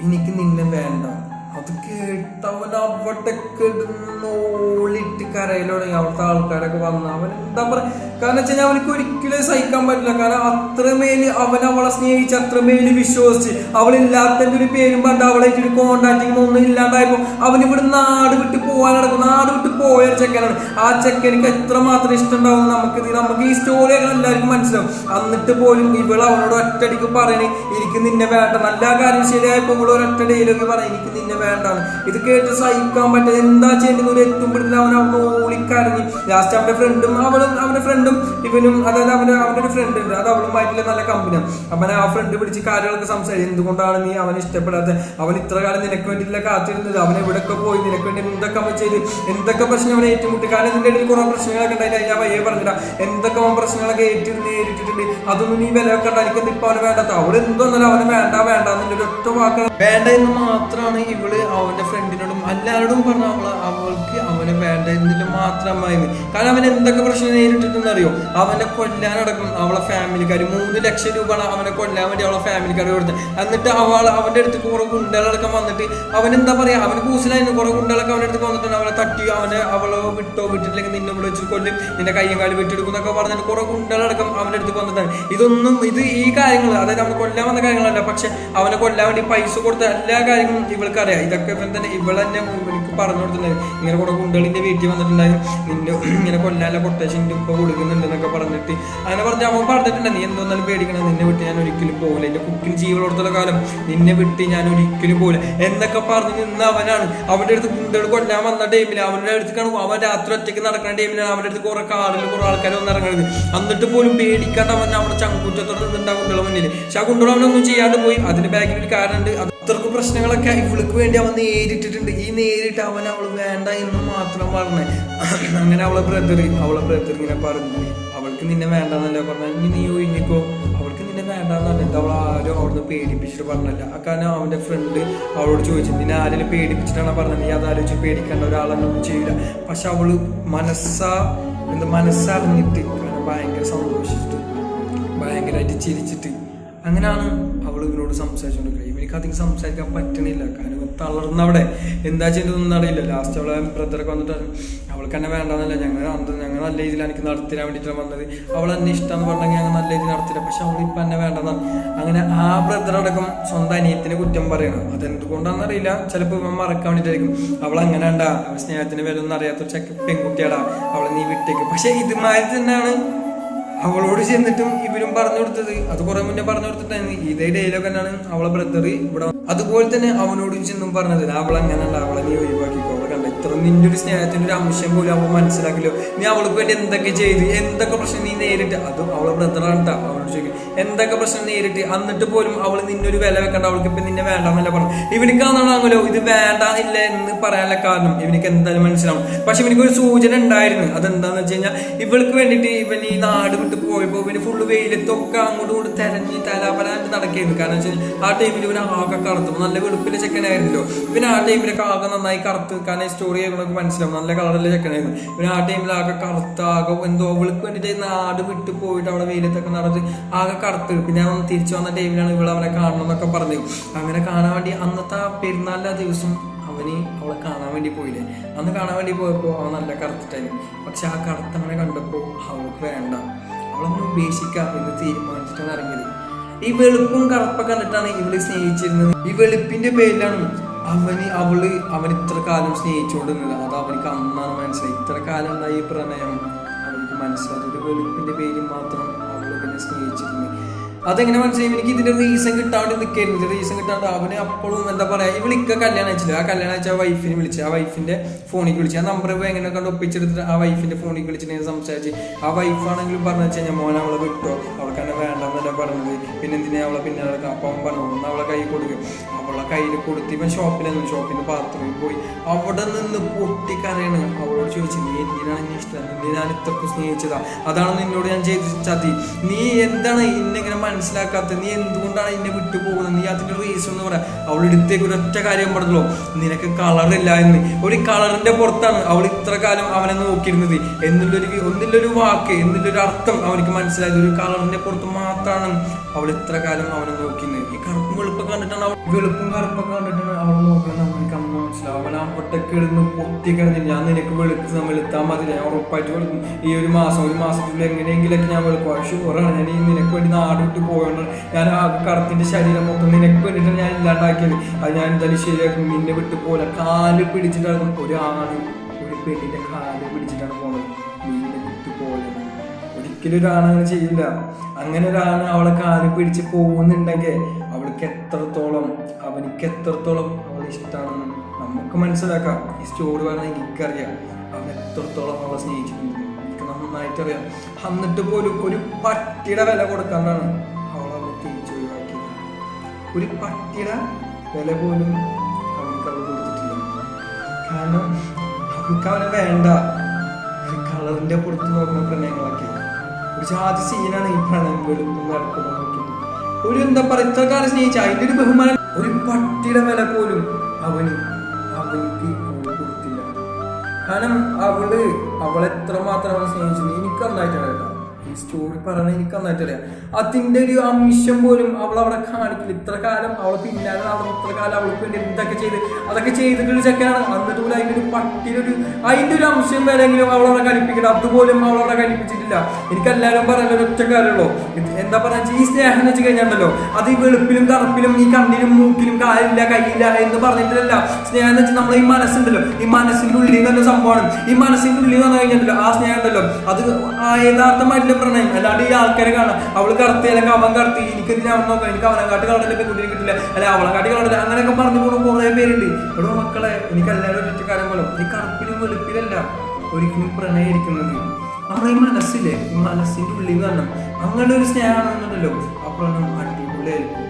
എനിക്ക് നിന്നെ വേണ്ട. അത് കേട്ടവൻ അവിടെ കിടന്നോളിട്ട് കരയിൽ തുടങ്ങി അവിടുത്തെ ആൾക്കാരൊക്കെ വന്ന് അവൻ എന്താ പറയാ കാരണം വെച്ച് കഴിഞ്ഞാൽ അവനക്ക് ഒരിക്കലും സഹിക്കാൻ പറ്റില്ല. കാരണം അത്രമേൽ അവൻ അവളെ സ്നേഹിച്ച് അത്രമേൽ വിശ്വസിച്ച് അവളില്ലാത്തതിന്റെ ഒരു പേരും പണ്ട് അവളായിട്ട് ഒരു കോണ്ടാക്റ്റിംഗ് ഒന്നും ഇല്ലാണ്ടായപ്പോ അവൻ ഇവിടെ നാട് വിട്ട് പോകാൻ നടക്കും നാട് വിട്ട് പോയ ചെക്കനാണ്. ആ ചെക്കനിക്ക് എത്രമാത്രം ഇഷ്ടമുണ്ടാവും നമുക്ക് നമുക്ക് ഈ സ്റ്റോറി എല്ലാവർക്കും മനസ്സിലാവും. എന്നിട്ട് പോലും ഇവൾ അവനോട് ഒറ്റടിക്ക് പറയണേ എനിക്ക് നിന്നെ വേണ്ട. നല്ല കാര്യം ശരിയായപ്പോ ഇവൾ ഒരൊറ്റ ഡെയിലൊക്കെ പറയാം എനിക്ക് നിന്നെ വേണ്ടാണ് ഇത് കേട്ട് സഹിക്കാൻ പറ്റില്ല എന്താ ചെയ്യേണ്ടത്? ഒരു എത്തുമ്പോഴത്തേക്കും അവൻ അവിടെ ഓളിക്കരഞ്ഞ്. ലാസ്റ്റ് അവന്റെ ഫ്രണ്ടും അവളും അവന്റെ ഫ്രണ്ടും ഇവനും അതായത് അവന്റെ അവന്റെ ഒരു ഫ്രണ്ട് ഉണ്ട്. അത് അവളുമായിട്ടുള്ള നല്ല കമ്പനിയാണ് അവൻ ആ ഫ്രണ്ട് പിടിച്ച് കാര്യങ്ങളൊക്കെ സംസാരിച്ചു എന്തുകൊണ്ടാണ് നീ അവനെ ഇഷ്ടപ്പെടാത്തത്? അവൻ ഇത്ര കാലം നിനക്ക് വേണ്ടിയിട്ടില്ല കാത്തിരുന്നത്. അവൻ എവിടെയൊക്കെ പോയി? നിനക്ക് വേണ്ടി എന്തൊക്കെ അവൻ ചെയ്ത്? എന്തൊക്കെ പ്രശ്നം അവനെ ഏറ്റുമുട്ടി? കാരണം നിന്റെ ഇടയിൽ കുറെ പ്രശ്നങ്ങളൊക്കെ ഉണ്ടായിട്ട് ഞാൻ ഏ പറഞ്ഞില്ല. എന്തൊക്കെ അവൻ പ്രശ്നങ്ങളൊക്കെ ഏറ്റു നേരിട്ടിട്ടുണ്ട്. അതൊന്നും നീ വില വെക്കണ്ട. എനിക്കൊന്നും ഇപ്പൊ അവന് വേണ്ടാത്ത അവൾ എന്തോന്നാലും അവന് വേണ്ട വേണ്ട എന്നുള്ള ഒറ്റ വാക്കാണ്. വേണ്ട എന്ന് മാത്രമാണ് ഇവൾ അവന്റെ ഫ്രണ്ടിനോടും എല്ലാവരോടും പറഞ്ഞ അവൾ അവൾക്ക് അവനെ വേണ്ട എന്നില്ല മാത്രമായി കാരണം അവൻ എന്തൊക്കെ പ്രശ്നം നേരിട്ടിട്ടെന്ന് അറിയോ അവനെ കൊല്ലാനടക്കം അവളെ ഫാമിലിക്കാർ മൂന്ന് ലക്ഷം രൂപയാണ് അവനെ കൊല്ലാൻ വേണ്ടി അവളെ ഫാമിലിക്കാർ കൊടുത്തത്. എന്നിട്ട് അവൾ അവന്റെ അടുത്ത് കുറെ ഗുണ്ടകളടക്കം വന്നിട്ട് അവൻ എന്താ പറയാ? അവന് കൂസിലായിരുന്നു. കുറെ ഗുണ്ടകളൊക്കെ അവന്റെ അടുത്ത് വന്നിട്ടുണ്ട്. അവനെ തട്ടി അവനെ അവളെ വിട്ടോ വിട്ടിട്ടില്ലെങ്കിൽ നിന്നെ ഇവിടെ കൊല്ലും. നിന്റെ കയ്യും കാലും വെട്ടിയെടുക്കും എന്നൊക്കെ പറഞ്ഞിട്ട് കുറെ ഗുണ്ടകളടക്കം അവന്റെ അടുത്ത് വന്നിട്ടാണ് ഇതൊന്നും ഇത് ഈ കാര്യങ്ങൾ അതായത് അവനെ കൊല്ലാൻ വന്ന കാര്യങ്ങളല്ല. പക്ഷെ അവനെ കൊല്ലാൻ വേണ്ടി പൈസ കൊടുത്ത എല്ലാ കാര്യങ്ങളും ഇവൾക്ക് അറിയാം ഇതൊക്കെ ഇവൻ തന്നെ ഇവൾ തന്നെ എനിക്ക് പറഞ്ഞു കൊടുത്തിട്ടുണ്ടായി. ഇങ്ങനെ കുറെ ഗുണ്ടകളിന്റെ വീട്ടിൽ വന്നിട്ടുണ്ടായിരുന്നു നിന്റെ ഇങ്ങനെ കൊല്ലാല കൊട്ടേഷൻ ഇപ്പൊ കൊടുക്കുന്നുണ്ട് എന്നൊക്കെ പറഞ്ഞിട്ട്. അങ്ങനെ പറഞ്ഞ അവൻ പറഞ്ഞിട്ടുണ്ട് നീ എന്തോന്നാലും പേടിക്കണം? നിന്നെ വിട്ട് ഞാൻ ഒരിക്കലും പോകില്ല എന്റെ കുക്കിന് ജീവനോടത്തുള്ള കാലം നിന്നെ വിട്ട് ഞാൻ ഒരിക്കലും പോകില്ല എന്നൊക്കെ പറഞ്ഞ് നിന്ന് അവനാണ്. അവന്റെ അടുത്ത് ഗുണ്ടകൾ കൊല്ലാൻ വന്ന ടൈമിൽ അവന്റെ അടുത്തേക്കാണ് അവൻ രാത്രി ഒറ്റയ്ക്ക് നടക്കുന്ന ടൈമിലാണ് അവന്റെ അടുത്ത് കുറെ കാറിൽ കുറെ ആൾക്കാർ വന്ന് ഇറങ്ങുന്നത് എന്നിട്ട് പോലും പേടിക്കാണ്ട് അവൻ അവിടെ ചങ്കൂറ്റത്തോടെ നിന്നിട്ട് ആ കുട്ടികളെ മുന്നിൽ പക്ഷെ ആ കുട്ടികൾ അവനൊന്നും ചെയ്യാണ്ട് പോയി. അതിന്റെ ബാക്കിൽ ഒരു കാരണമുണ്ട് അത് അത്രയ്ക്ക് പ്രശ്നങ്ങളൊക്കെ ഇവൾക്ക് വേണ്ടി അവൻ നേരിട്ടിട്ടുണ്ട്. ഈ നേരിട്ട് അവൻ അവൾ വേണ്ട എന്ന് മാത്രം പറഞ്ഞേ. അങ്ങനെ അവളെ ബ്രദർ അവളെ ബ്രദർ ഇങ്ങനെ പറഞ്ഞു. അവൾക്ക് നിന്നെ വേണ്ടെന്നല്ല പറഞ്ഞാൽ ഇനി നീ ഒഴിഞ്ഞിക്കോ. അവൾക്ക് നിന്നെ വേണ്ടെന്ന് പറഞ്ഞിട്ട് അവൾ ആരും അവിടുന്ന് പേടിപ്പിച്ചിട്ട് പറഞ്ഞല്ല. കാരണം അവന്റെ ഫ്രണ്ട് അവളോട് ചോദിച്ചു നിന്നെ ആരെങ്കിലും പേടിപ്പിച്ചിട്ടാണ് പറഞ്ഞത്? നീ അതാലോചിച്ച് പേടിക്കേണ്ട ഒരാളൊന്നും ചെയ്യില്ല. പക്ഷെ അവൾ മനസ്സാ എന്താ മനസ്സറിഞ്ഞിട്ട് ഭയങ്കര സന്തോഷിച്ചിട്ട് ഭയങ്കരമായിട്ട് ചിരിച്ചിട്ട് അങ്ങനെയാണ് അവൾ ഇവനോട് സംസാരിച്ചുകൊണ്ടിരിക്കുന്നത് ഇവനിക്ക് അധികം സംസാരിക്കാൻ പറ്റണില്ല. കാരണം തളർന്നവിടെ. എന്താ ചെയ്തതൊന്നും അറിയില്ല. ലാസ്റ്റ് അവളെ ബ്രദറൊക്കെ വന്നിട്ട് അവൾക്ക് എന്നെ വേണ്ടെന്നല്ല. ഞങ്ങൾ ഞങ്ങൾ നല്ല രീതിയിൽ എനിക്ക് നടത്തിരാൻ വേണ്ടിയിട്ടാണ് വന്നത്. അവൾ എന്നെ ഇഷ്ടമെന്ന് പറഞ്ഞെങ്കിൽ ഞങ്ങൾ നല്ല രീതിയിൽ നടത്തില്ല പക്ഷെ അവൾ ഇപ്പം എന്നെ വേണ്ടെന്നാണ് അങ്ങനെ ആ ബ്രദറടക്കം സ്വന്തം അനിയത്തിനെ കുറ്റം പറയണം. അതെന്തുകൊണ്ടാണെന്ന് അറിയില്ല. ചിലപ്പോൾ ഇവൻ മറക്കാൻ വേണ്ടിയിട്ടായിരിക്കും. അവൾ അങ്ങനെ ഉണ്ടാ സ്നേഹത്തിന് വില അറിയാത്ത ചെക്ക പെൺകുട്ടിയാടാ. അവളെ നീ വിട്ടേക്ക്. പക്ഷെ ഇതുമാതിരി തന്നെയാണ് അവളോട് ചെന്നിട്ടും ഇവരും പറഞ്ഞു കൊടുത്തത്. അത് കുറെ മുന്നേ പറഞ്ഞു കൊടുത്തിട്ടായിരുന്നു. ഇതേ ഡയലോഗ് തന്നെയാണ് അവളെ ബ്രദർ ഇവിടെ അതുപോലെ തന്നെ അവനോടും ചെന്നും പറഞ്ഞത്. അവൾ അങ്ങനെയല്ല അവളെ നീ ഇത്ര നിന്റെ ഒരു സ്നേഹത്തിന്റെ ഒരു അംശം പോലും അവൾ മനസ്സിലാക്കില്ലോ. നീ അവൾക്ക് വേണ്ടി എന്തൊക്കെ ചെയ്തു? എന്തൊക്കെ പ്രശ്നം നീ നേരിട്ട്? അത് അവളെ ബ്രദറാണ് കേട്ടോ അവളോട് ചോദിക്കും എന്തൊക്കെ പ്രശ്നം നേരിട്ട്? എന്നിട്ട് പോലും അവൾ നിന്നൊരു വില വെക്കണ്ട. അവൾക്ക് ഇപ്പൊ നിന്നെ വേണ്ടെന്നല്ല പറഞ്ഞു ഇവനിക്കാണെന്നാണല്ലോ ഇത് വേണ്ട ഇല്ല എന്ന് പറയാനുള്ള കാരണം ഇവനിക്ക് എന്തായാലും മനസ്സിലാവും പക്ഷെ ഇവനിക്ക് ഒരു സൂചന ഉണ്ടായിരുന്നു. അതെന്താന്ന് വെച്ച് കഴിഞ്ഞാൽ ഇവൾക്ക് വേണ്ടിയിട്ട് ഇവൻ ഈ നാട് വിട്ട് പോയപ്പോ പിന്നെ ഫുള്ള് വെയിലത്തൊക്കെ അങ്ങോട്ടും ഇങ്ങോട്ട് തെരഞ്ഞ് തലാപലായിട്ട് നടക്കുകയായിരുന്നു കാരണം വെച്ചാൽ ആ ടൈമിൽ ഇവന് ആകെ കറുത്തു. നല്ല വെളുപ്പിലെ ചെക്കനായിരുന്നല്ലോ പിന്നെ ആ ടൈമിലൊക്കെ ആകെ നന്നായി കറുത്ത്. കാരണം സ്റ്റോറി നമുക്ക് മനസ്സിലാവും. നല്ല കളറിലെ ചെക്കനായിരുന്നു പിന്നെ ആ ടൈമിൽ ആകെ കറുത്ത ആകെ എന്തോ അവൾക്ക് വേണ്ടിയിട്ട് നാട് വിട്ട് പോയിട്ട് അവിടെ വെയിലത്തൊക്കെ നടന്ന് ആകെ കറുത്ത്. പിന്നെ അവൻ തിരിച്ചു വന്ന ടൈമിലാണ് ഇവൾ അവനെ കാണണം എന്നൊക്കെ പറഞ്ഞു. അങ്ങനെ കാണാൻ വേണ്ടി അന്നത്തെ ആ പെരുന്നാളിലെ ദിവസം അവന് അവളെ കാണാൻ വേണ്ടി പോയില്ലേ? അന്ന് കാണാൻ വേണ്ടി പോയപ്പോൾ അവൻ നല്ല കറുത്തിട്ടായിരുന്നു. പക്ഷെ ആ കറുത്തവനെ കണ്ടപ്പോൾ അവൾക്ക് വേണ്ട. അവളൊന്ന് ഉപേക്ഷിക്കാം എന്ന് തീരുമാനിച്ചിട്ടാണ് ഇറങ്ങിയത്. ഈ വെളുപ്പും കറുപ്പൊക്കെ കണ്ടിട്ടാണ് ഇവൾ സ്നേഹിച്ചിരുന്നത്. ഈ വെളുപ്പിന്റെ പേരിലാണ് അവന് അവൾ അവൻ ഇത്ര കാലം സ്നേഹിച്ചുകൊണ്ടിരുന്നത്. അത് അവനിക്ക് അന്നാണ് മനസ്സിലായി ഇത്ര കാലം ഈ പ്രണയം? അവനിക്ക് മനസ്സിലായി ഒരു വെളുപ്പിന്റെ പേരിൽ മാത്രം അതെങ്ങനെ മനസ്സിലായി? എനിക്ക് ഇതിന്റെ റീസൺ കിട്ടാണ്ട് നിൽക്കായിരുന്നു റീസൺ കിട്ടാണ്ട് അവന് അപ്പോഴും എന്താ പറയാ ഇവളിക്ക കല്യാണം അയച്ചില്ല? ആ കല്യാണം അയച്ച ആ വൈഫിനെ വിളിച്ച് ആ വൈഫിന്റെ ഫോണിൽ വിളിച്ച്. ആ നമ്പർ എങ്ങനെ കണ്ട് ഒപ്പിച്ചെടുത്തിട്ട് ആ വൈഫിന്റെ ഫോണിൽ വിളിച്ചിട്ട് ഞാൻ സംസാരിച്ച് ആ വൈഫാണെങ്കിലും പറഞ്ഞു വെച്ചാൽ ഞാൻ മോനെ അവളെ വിട്ടോ? അവൾക്ക് എന്നെ വേണ്ടെന്നല്ല പറഞ്ഞത്. പിന്നെ എന്തിനാ അവളെ പിന്നെ അപ്പൊ അവൻ പറഞ്ഞു ഒന്ന് അവളെ കൈ കൊടുക്കും. അവളെ കയ്യിൽ കൊടുത്ത് ഇവൻ ഷോപ്പിൽ ഷോപ്പിന്റെ ബാത്റൂമിൽ പോയി. അവിടെ നിന്ന് പൊട്ടിക്കരയാണ് അവളോട് ചോദിച്ചു നീ എന്തിനാണ് എന്നെ ഇഷ്ടം? നിന്നെ ഞാൻ ഇത്രക്ക് സ്നേഹിച്ചതാ? അതാണ് നിന്നോട് ഞാൻ ചെയ്ത ചതി നീ എന്താണ് ഇന്നെങ്ങനെ മനസ്സിലാക്കാത്തത്. നീ എന്തുകൊണ്ടാണ് എന്നെ വിട്ടു പോകുന്നത് നീ അതിന്റെ റീസൺ എന്ന് പറയാം. അവൾ എടുത്തേക്ക് ഒരൊറ്റ കാര്യം പറഞ്ഞല്ലോ. നിനക്ക് കളറില്ല എന്ന്. ഒരു കളറിന്റെ പുറത്താണ് അവൾ ഇത്ര കാലം അവനെ നോക്കിയിരുന്നത്. എന്നുള്ളൊരു ഒന്നില്ലൊരു വാക്ക് എന്നുള്ളൊരു അർത്ഥം അവനിക്ക് മനസ്സിലായത് ഒരു കളറിന്റെ പുറത്ത് മാത്രമാണ് അവൾ ഇത്ര കാലം അവനെ നോക്കിന്ന് ഈ കറുപ്പും വെളുപ്പൊക്കെ കണ്ടിട്ടാണ് അവൾ വെളുപ്പും കറുപ്പൊക്കെ കണ്ടിട്ടാണ് അവൾ നോക്കുന്നത് അവനക്ക് അമ്മ അവിടൊക്കെ ഇടുന്ന് ഞാൻ നിനക്ക് വെളുത്ത് വെളുത്താൽ മതി. ഞാൻ ഉറപ്പായിട്ട് വെളുക്കും. ഈ ഒരു മാസം ഒരു മാസത്തിൽ എങ്ങനെയെങ്കിലൊക്കെ ഞാൻ വെളുക്കും. ഷുവറാണ് ഞാൻ ഈ നിനക്ക് വേണ്ടി നാട് വിട്ട് പോയോണ്ട് ഞാൻ ആ കറുത്തിന്റെ ശരീരം മൊത്തം നിനക്ക് വേണ്ടിയിട്ടാണ് ഞാൻ ഇല്ലാണ്ടാക്കിയത്. അത് ഞാൻ എന്തായാലും ശരിയാക്കും. നിന്നെ വിട്ട് പോലെ കാൽ പിടിച്ചിട്ടാണ് ഒരു ആണ് ഒരു പെണ്ണിന്റെ കാൽ പിടിച്ചിട്ടാണ് പോണത്. നിന്നെ വിട്ട് പോലെ ഒരിക്കലും ഒരാണ് അങ്ങനെ ചെയ്യില്ല. അങ്ങനെ ഒരാണ് അവളെ കാൽ പിടിച്ച് പോകുന്നുണ്ടെങ്കിൽ അവൾക്ക് എത്രത്തോളം അവനിക്ക് എത്രത്തോളം അവളെ ഇഷ്ടമാണെന്ന് നമുക്ക് മനസ്സിലാക്കാം. ഈ സ്റ്റോറി പറഞ്ഞാൽ എനിക്കറിയാം. അവൻ എത്രത്തോളം അവളെ സ്നേഹിച്ചിട്ടുണ്ട്. എനിക്ക് നന്നായിട്ട് അറിയാം എന്നിട്ട് പോലും ഒരു പട്ടിയുടെ വില കൊടുക്കാനാണ് അവളെ തിരിച്ചു ഒഴിവാക്കിയത്. ഒരു പട്ടിയുടെ വില പോലും അവൾക്ക് അവൾ കൊടുത്തിട്ടില്ല. കാരണം അവൾക്ക് അവനെ വേണ്ട. ഒരു കളറിന്റെ പുറത്ത് നോക്കുന്ന പ്രണയങ്ങളൊക്കെ. ഒരു ജാതി സീനാണ് ഈ പ്രണയം വെളുപ്പും നടക്കുന്നത് ഒരു എന്താ പറയുക ഇത്ര കാലം സ്നേഹിച്ച അതിന്റെ ഒരു ബഹുമാനം. ഒരു പട്ടിയുടെ വില പോലും അവന് അവൾക്ക് കൊടുത്തില്ല. കാരണം അവൾ അവളെത്ര മാത്രം സ്നേഹിച്ചത് എനിക്ക് നന്നായിട്ടാണ് കേട്ടോ ഈ സ്റ്റോറി പറയണത് എനിക്ക് നന്നായിട്ട് അറിയാം അതിന്റെ ഒരു അംശം പോലും അവൾ അവിടെ കാണിക്കില്ല. ഇത്ര കാലം അവൾ പിന്നാലെ നടന്നു. ഇത്ര കാലം അവൾക്ക് വേണ്ടി എന്തൊക്കെ ചെയ്ത് അതൊക്കെ ചെയ്തിട്ടൊരു ചെക്കനാണ്. എന്നിട്ട് പോലും അതിന്റെ ഒരു പട്ടിയിലൊരു ഒരു അതിന്റെ ഒരു അംശം വരെങ്കിലും അവളവിടെ കലിപ്പിക്കണം അതുപോലും അവളവിടെ കലിപ്പിച്ചിട്ടില്ല എനിക്ക് എല്ലാവരും പറയുന്നത് ഒറ്റ കാര്യമുള്ളൂ. എന്താ പറയാ ഈ സ്നേഹം എന്ന് വെച്ച് കഴിഞ്ഞാണ്ടല്ലോ അത് ഈ വെളുപ്പിലും കറുപ്പിലും ഈ കണ്ണിലും മൂക്കിലും കാലില്ല കയ്യില്ല എന്ന് പറഞ്ഞിട്ടില്ല സ്നേഹം എന്ന് വെച്ചാൽ നമ്മളെ ഈ മനസ്സുണ്ടല്ലോ. ഈ മനസ്സിന്റെ ഉള്ളിൽ തന്നെ സംഭവമാണ്. ഈ മനസ്സിന്റെ ഉള്ളിൽ വന്നു കഴിഞ്ഞിട്ടുണ്ടല്ലോ ആ സ്നേഹം ഉണ്ടല്ലോ. അത് യഥാർത്ഥമായിട്ടുള്ള പ്രണയം അല്ലാണ്ട് ഈ ആൾക്കാരെ കാണാം. അവൾ കറുത്തി അല്ലെങ്കിൽ അവൻ കറുത്തി എനിക്ക് എന്തിനാ അവൻ നോക്കാം. എനിക്ക് അവനെ കാട്ടി കളറില്ല പെൺകുട്ടിയെ കിട്ടില്ല അല്ലെ അവളെ കാട്ടി കളറില്ല അങ്ങനെയൊക്കെ പറഞ്ഞു പോകുന്ന കുറെ പേരുണ്ട്. ഇവിടെ മക്കളെ എനിക്ക് എല്ലാവരും ഒറ്റക്കാരൻ പോലെ ഈ കറുപ്പിലും വെളുപ്പിലല്ല ഒരിക്കലും പ്രണയിരിക്കുന്നത് അവളെ ഈ മനസ്സിലെ ഈ മനസ്സിന്റെ ഉള്ളിൽ നിന്ന് അങ്ങനെ ഒരു സ്നേഹമാണെന്നുണ്ടല്ലോ. പ്രണയം അടിപൊളിയായിരിക്കും.